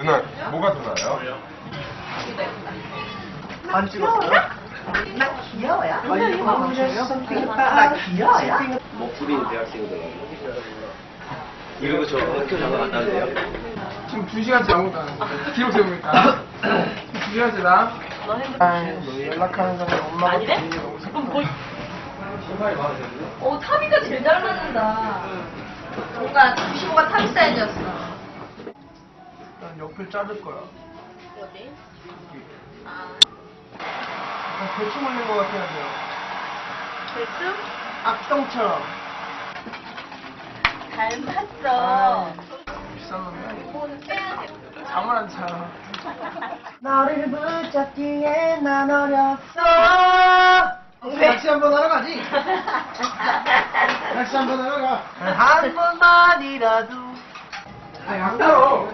누나 뭐가 더 나아요? 안 찍었어요? 나 귀여워요? 아니 이거 맞춰요? 나 귀여워요? 먹부린 대학생들 이러고 저 학교 잠깐 간다는데요? 지금 2시간째 아무것도 안 했어. 기록 세우고 있다. 2시간째다. 아, 연락하는 사람 엄마가 아니래? 그럼 뭐? 어, 타비가 제일 잘 맞는다. 뭔가 95가 타비 사이즈였어. 난 옆을 자를 거야. 어디? 아, 아, 대충 올린 것 같긴 한데요. 대충? 악동처럼. 닮았어. 비싼 놈이 아니고. 돈 빼야 돼. 잠을 안 자. 너를 붙잡기에 난 어렸어 낚시 한번 하러 가지 낚시 한번 하러 가 한 번만이라도 아, 양따로.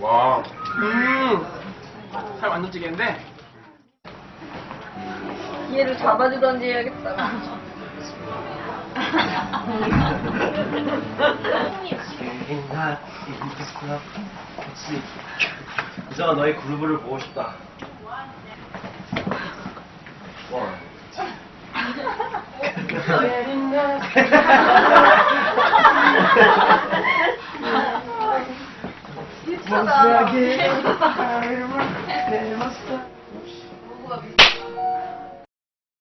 와 음. 살 완전 찌개인데. 얘를 잡아주던지 해야겠다. 이상아 너의 그루브를 보고 싶다 와. Hasta. Hasta.